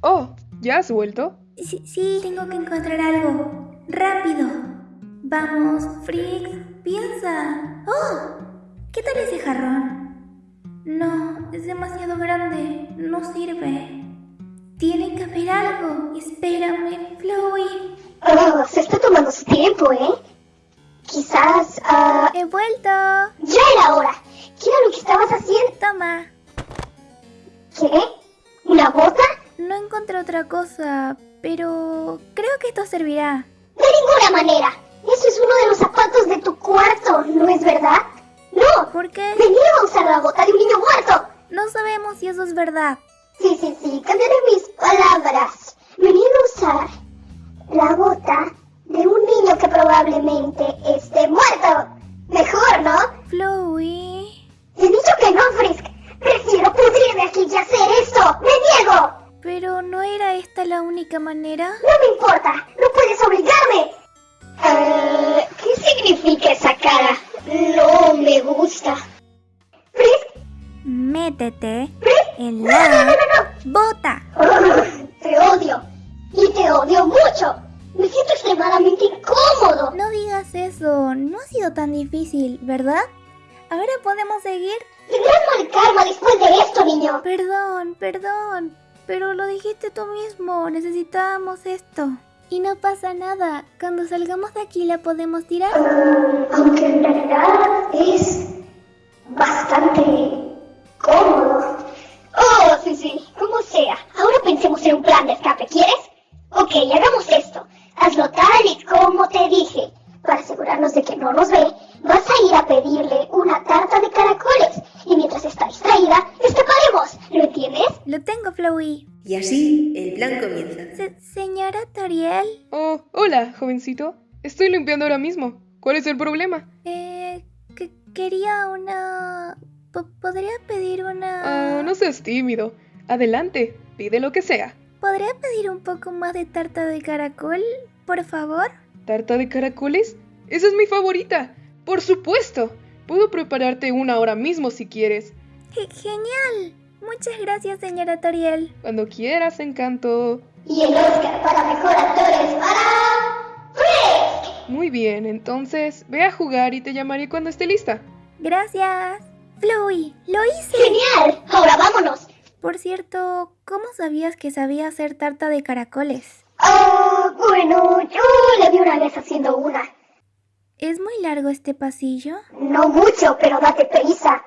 Oh, ¿ya has vuelto? Sí, sí, tengo que encontrar algo. Rápido. Vamos, Frix, piensa. ¡Oh! ¿Qué tal ese jarrón? No, es demasiado grande. No sirve. Tiene que haber algo. Espérame, Chloe. Oh, se está tomando su tiempo, ¿eh? Quizás... ah, He vuelto. ya era hora. ¿Qué era lo que estabas haciendo? Toma. ¿Qué? ¿Una bota? No encontré otra cosa, pero creo que esto servirá. De ninguna manera. Eso es uno de los zapatos de tu cuarto, ¿no es verdad? No. ¿Por qué? Venía a usar la bota de un niño muerto. No sabemos si eso es verdad. Sí, sí, sí, cambiaré mis palabras. Venía a usar la bota de un niño que probablemente esté muerto. Mejor, ¿no? Chloe. He dicho que no, Frisk. Prefiero pudrirme aquí y hacer esto. ¡Me niego! Pero no era esta la única manera. No me importa. No puedes obligarme. Eh, ¿Qué significa esa cara? No me gusta. Frisk, Métete Frisk. en No, no, no, la no, no. bota. Te odio. Y te odio mucho. Me siento extremadamente incómodo. No digas eso, no ha sido tan difícil, ¿verdad? Ahora podemos seguir. Tendrás mal karma después de esto, niño. Perdón, perdón, pero lo dijiste tú mismo, necesitábamos esto. Y no pasa nada, cuando salgamos de aquí la podemos tirar. Ah, aunque en realidad es bastante cómodo. Oh, sí, sí, como sea. Ahora pensemos en un plan de escape, ¿quieres? Ok, hagamos esto. Hazlo tal y como te dije. Para asegurarnos de que no nos ve, vas a ir a pedirle una tarta de caracoles. Y mientras está distraída, escaparemos. ¿Lo entiendes? Lo tengo, Flowey. Y así el plan comienza. Se- señora Toriel, Oh, hola, jovencito. Estoy limpiando ahora mismo. ¿Cuál es el problema? eh, que- quería una... po- ¿Podría pedir una... Ah, no seas tímido. Adelante, pide lo que sea. ¿Podría pedir un poco más de tarta de caracol, por favor? ¿Tarta de caracoles? Esa es mi favorita. Por supuesto. Puedo prepararte una ahora mismo si quieres. Ge- genial. Muchas gracias, señora Toriel. Cuando quieras, encanto. Y el Oscar para mejor actor es para... Frisk. Muy bien, entonces ve a jugar y te llamaré cuando esté lista. Gracias. Flowey, lo hice. Genial. Ahora vámonos. Por cierto, ¿cómo sabías que sabía hacer tarta de caracoles? Ah, bueno, yo le vi una vez haciendo una. ¿Es muy largo este pasillo? No mucho, pero date prisa.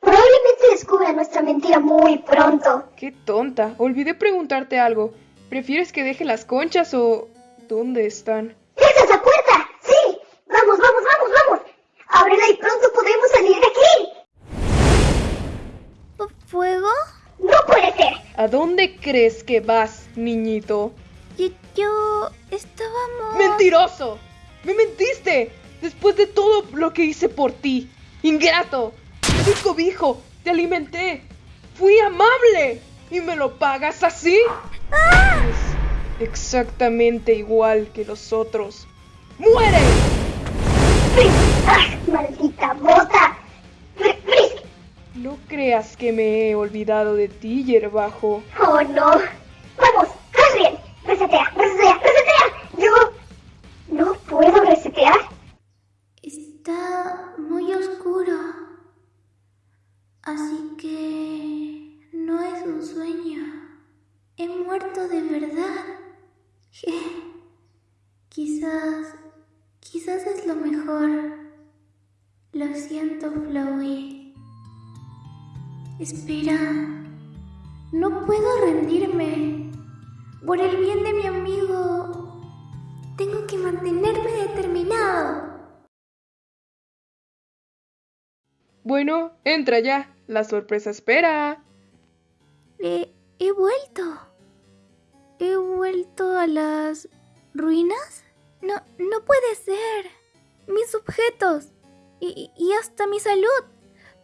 Probablemente descubra nuestra mentira muy pronto. Qué tonta. Olvidé preguntarte algo. ¿Prefieres que deje las conchas o... ¿Dónde están? ¡Esa es la puerta! ¡Sí! ¡Vamos, vamos, vamos, vamos! ¡Ábrela y pronto podemos salir de aquí! ¿Fu- ¿Fuego? ¡No puede ser! ¿A dónde crees que vas, niñito? Yo, yo... estábamos... ¡Mentiroso! ¡Me mentiste! Después de todo lo que hice por ti. ¡Ingrato! Te di cobijo, te alimenté. Fui amable. ¿Y me lo pagas así? Es exactamente igual que los otros. ¡Muere! ¡Ah, maldita. No creas que me he olvidado de ti, hierbajo. ¡Oh, no! ¡Vamos! ¡Haz bien! ¡Resetea, resetea, resetea! Yo... ¿No puedo resetear? Está muy oscuro. Así que... no es un sueño. He muerto de verdad. Quizás... quizás es lo mejor. Lo siento, Flowey. Espera. No puedo rendirme. Por el bien de mi amigo, tengo que mantenerme determinado. Bueno, entra ya. La sorpresa espera. He, he vuelto. ¿He vuelto a las ruinas? No, no puede ser. Mis objetos. Y, y hasta mi salud.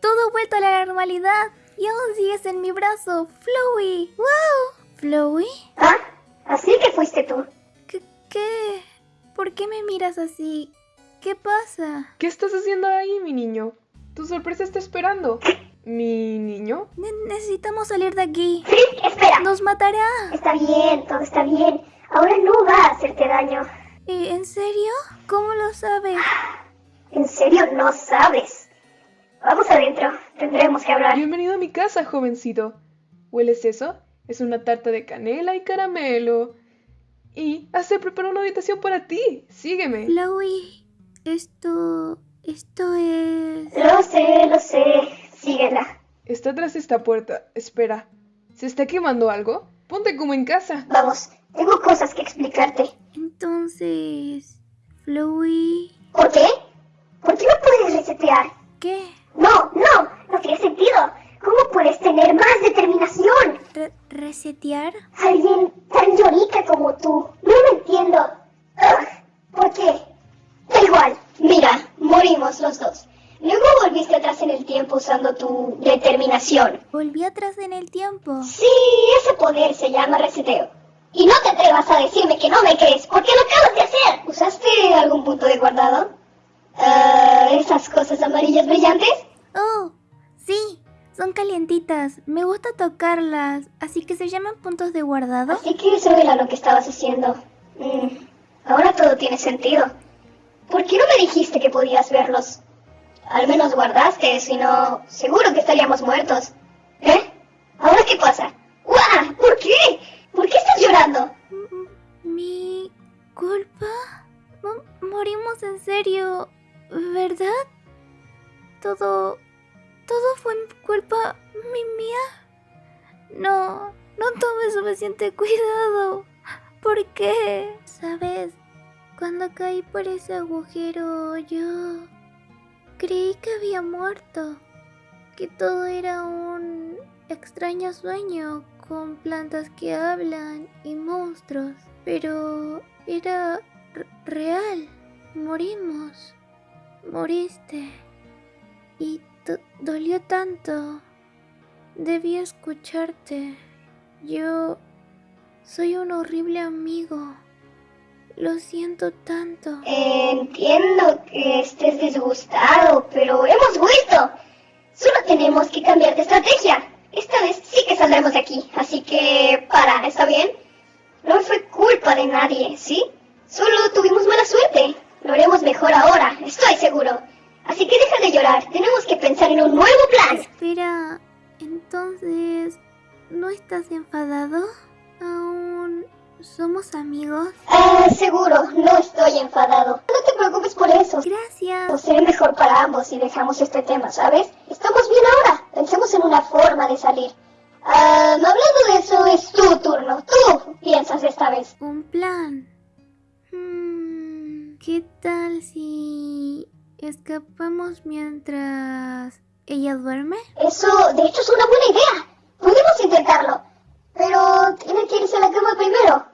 Todo vuelto a la normalidad. Y aún sigues en mi brazo. Flowey. ¡Wow! ¿Flowey? ¿Ah? Así que fuiste tú. ¿Qué, ¿Qué? ¿Por qué me miras así? ¿Qué pasa? ¿Qué estás haciendo ahí, mi niño? Tu sorpresa está esperando. ¿Mi niño? Ne- necesitamos salir de aquí. Frisk, espera. Nos matará. Está bien, todo está bien. Ahora no va a hacerte daño. ¿Eh, ¿En serio? ¿Cómo lo sabes? ¿En serio no sabes? Vamos adentro. Tendremos que hablar. Bienvenido a mi casa, jovencito. ¿Hueles eso? Es una tarta de canela y caramelo. Y hace preparó una habitación para ti. Sígueme. Flowey, esto... esto es... Lo sé, lo sé. Síguela. Está tras esta puerta. Espera. ¿Se está quemando algo? Ponte como en casa. Vamos, tengo cosas que explicarte. Entonces... Flowey... ¿Por qué? ¿Por qué no puedes resetear? ¿Qué? No, no, no tiene sentido. ¿Cómo puedes tener más determinación? Re- ¿Resetear? Alguien tan llorica como tú. No lo entiendo. Ugh, ¿Por qué? Da igual. Mira, morimos los dos. Luego volviste atrás en el tiempo usando tu determinación. Volví atrás en el tiempo. Sí, ese poder se llama reseteo. Y no te atrevas a decirme que no me crees, porque lo acabas de hacer. ¿Usaste algún punto de guardado? Ah, ¿Esas cosas amarillas brillantes? Calientitas. Me gusta tocarlas, así que se llaman puntos de guardado. Así que eso era lo que estabas haciendo. Mm, ahora todo tiene sentido. ¿Por qué no me dijiste que podías verlos? Al menos guardaste, si no, seguro que estaríamos muertos. ¿Eh? ¿Ahora qué pasa? ¡Guau! ¿Por qué? ¿Por qué estás llorando? ¿Mi culpa? Mo- morimos en serio, ¿verdad? Todo... todo fue culpa mi mía. No, no tomé suficiente cuidado. ¿Por qué? ¿Sabes? Cuando caí por ese agujero, yo creí que había muerto. Que todo era un extraño sueño con plantas que hablan y monstruos. Pero era real. Morimos. Moriste. Y do- dolió tanto. Debí escucharte. Yo soy un horrible amigo. Lo siento tanto. Entiendo que estés disgustado, pero hemos vuelto. Solo tenemos que cambiar de estrategia. Esta vez sí que saldremos de aquí, así que para, ¿está bien? No fue culpa de nadie, ¿sí? Solo tuvimos mala suerte. Lo haremos mejor ahora, estoy seguro. Así que deja de llorar, tenemos que pensar en un nuevo plan. Espera, entonces, ¿no estás enfadado? ¿Aún somos amigos? Ah, seguro, no estoy enfadado. No te preocupes por eso. Gracias. Será mejor para ambos si dejamos este tema, ¿sabes? Estamos bien ahora. Pensemos en una forma de salir. Ah, hablando de eso, es tu turno. Tú piensas esta vez. Un plan. Hmm, ¿Qué tal si escapamos mientras ella duerme? Eso, de hecho, es una buena idea. Podemos intentarlo. Pero tiene que irse a la cama primero.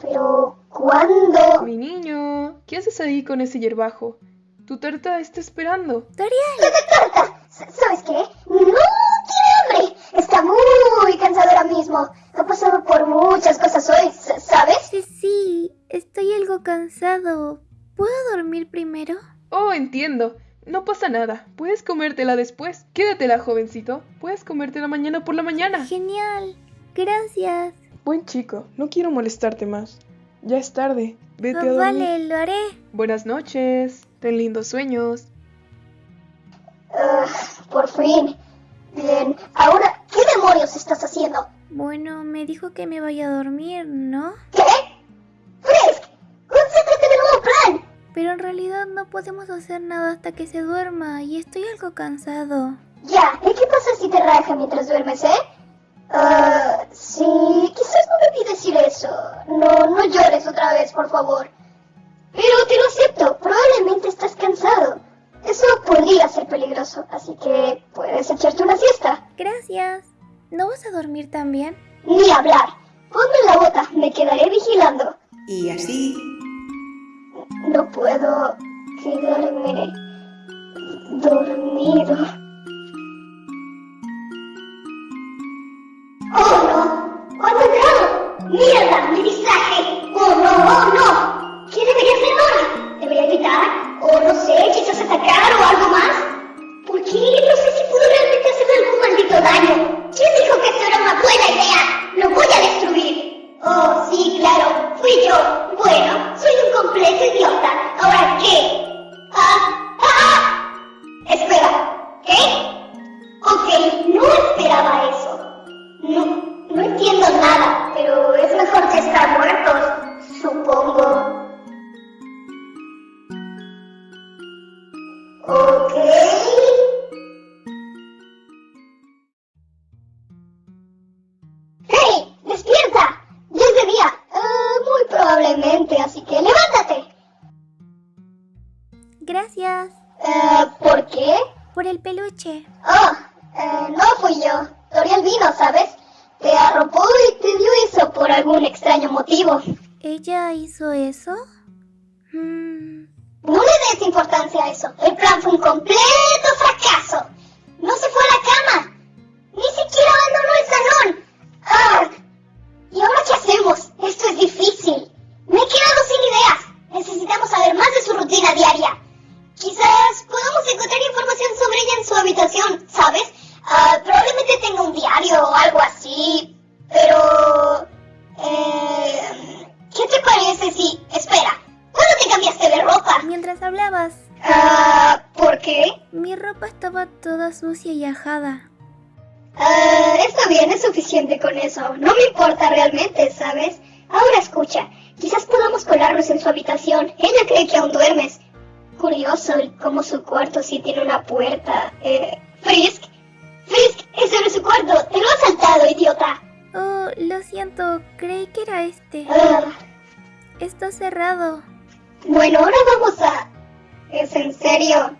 Pero, ¿cuándo? Mi niño, ¿qué haces ahí con ese hierbajo? Tu tarta está esperando. Dorian, ¡Tarta! S- ¿Sabes qué? ¡No tiene hambre! Está muy cansado ahora mismo. Ha pasado por muchas cosas hoy, ¿sabes? sí, sí, estoy algo cansado. ¿Puedo dormir primero? Entiendo. No pasa nada. Puedes comértela después. Quédatela, jovencito. Puedes comértela mañana por la mañana. Genial. Gracias. Buen chico, no quiero molestarte más. Ya es tarde. Vete a Oh, dormir. vale, lo haré. Buenas noches. Ten lindos sueños. Por fin. Bien, ahora, ¿qué demonios estás haciendo? Bueno, me dijo que me vaya a dormir, ¿no? Pero en realidad no podemos hacer nada hasta que se duerma y estoy algo cansado. Ya, ¿y qué pasa si te raja mientras duermes, eh? Ah, sí, quizás no debí decir eso. No, no llores otra vez, por favor. Pero te lo acepto, probablemente estás cansado. Eso podría ser peligroso, así que puedes echarte una siesta. Gracias. ¿No vas a dormir también? Ni hablar. puedo quedarme dormido. ¡Oh no! ¡Oh no, ¡Mierda! ¡Mi visaje! ¡Oh no! ¡Oh no! ¿Qué debería hacer ahora? ¿Debería gritar? ¿O oh, no sé, quizás atacar o algo más? ¿Por qué? No sé si pudo realmente hacerme algún maldito daño. ¿Quién dijo que esto era una buena idea? ¡Lo voy a destruir! ¡Oh, sí, claro! ¡Fui yo! ¡Hey! ¡Despierta! Ya es de día. Ah, muy probablemente, así que levántate. Gracias Eh, ¿Por qué? por el peluche. Oh, eh, no fui yo. Toriel vino, ¿sabes? Te arropó y te dio eso por algún extraño motivo. ¿Ella hizo eso? Mm, Des importancia a eso. El plan fue un completo fracaso. No se fue a la cama. Ni siquiera abandonó el salón. Ah, ¿Y ahora qué hacemos? Esto es difícil. Me he quedado sin ideas. Necesitamos saber más de su rutina diaria. Quizás podamos encontrar información sobre ella en su habitación, ¿sabes? Ah, probablemente tenga un diario o algo así. Pero... mientras hablabas, Ah, ¿por qué? mi ropa estaba toda sucia y ajada. Ah, está bien, es suficiente con eso. No me importa realmente, ¿sabes? Ahora escucha, quizás podamos colarnos en su habitación. Ella cree que aún duermes. Curioso cómo su cuarto sí tiene una puerta. Eh, Frisk, Frisk, ese no es su cuarto. Te lo has saltado, idiota. Oh, lo siento, creí que era este. Ah, Está cerrado. Bueno, ahora vamos a... ¿Es en serio?